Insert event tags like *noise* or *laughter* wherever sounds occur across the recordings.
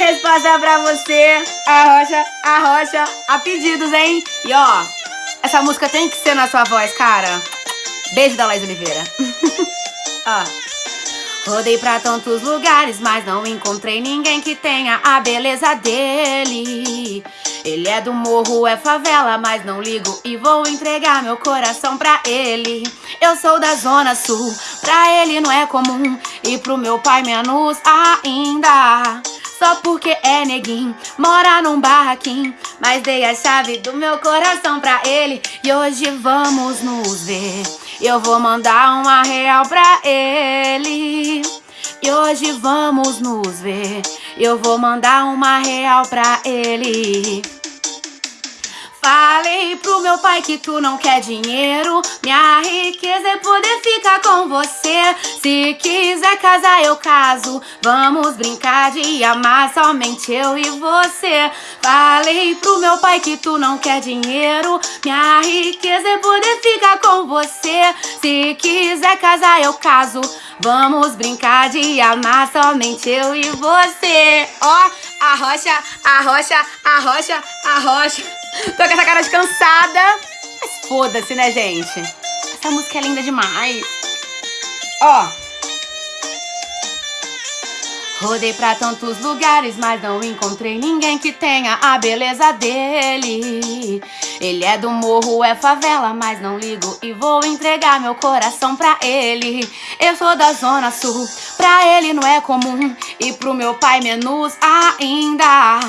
Resposta pra você, arrocha, arrocha, a pedidos, hein? E ó, essa música tem que ser na sua voz, cara. Beijo da Laís Oliveira. *laughs* ó. Rodei pra tantos lugares, mas não encontrei ninguém que tenha a beleza dele. Ele é do morro, é favela, mas não ligo e vou entregar meu coração pra ele. Eu sou da zona sul, pra ele não é comum e pro meu pai menos ainda. Só porque é neguinho, mora num barraquinho. Mas dei a chave do meu coração pra ele E hoje vamos nos ver. Eu vou mandar uma real pra ele E hoje vamos nos ver. Eu vou mandar uma real pra ele Falei pro meu pai que tu não quer dinheiro. Minha riqueza é poder ficar com você. Se quiser casar eu caso. Vamos brincar de amar somente eu e você. Falei pro meu pai que tu não quer dinheiro. Minha riqueza é poder ficar com você. Se quiser casar eu caso. Vamos brincar de amar somente eu e você. Ó, a rocha, a rocha, a rocha, a rocha Tô com essa cara de cansada. Mas foda-se, né, gente? Essa música é linda demais. Ó. Rodei pra tantos lugares, mas não encontrei ninguém que tenha a beleza dele. Ele é do morro, é favela, mas não ligo e vou entregar meu coração pra ele. Eu sou da zona sul, pra ele não é comum e pro meu pai menos ainda.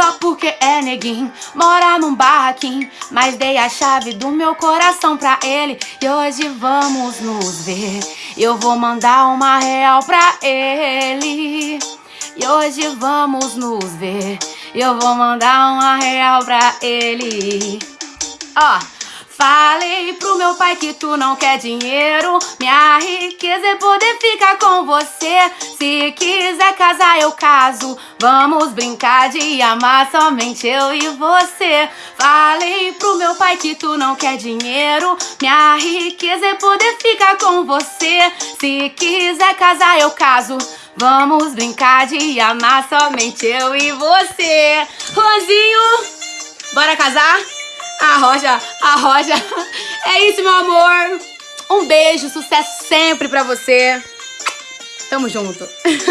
Só porque é neguinho, mora num barraquinho. Mas dei a chave do meu coração pra ele E hoje vamos nos ver. Eu vou mandar uma real pra ele E hoje vamos nos ver. Eu vou mandar uma real pra ele. Ó Falei pro meu pai que tu não quer dinheiro. Minha riqueza é poder ficar com você. Se quiser casar eu caso. Vamos brincar de amar somente eu e você. Falei pro meu pai que tu não quer dinheiro. Minha riqueza é poder ficar com você. Se quiser casar eu caso. Vamos brincar de amar somente eu e você. Ronzinho, bora casar? A rocha, a rocha. É isso, meu amor. Um beijo, sucesso sempre pra você. Tamo junto. *laughs*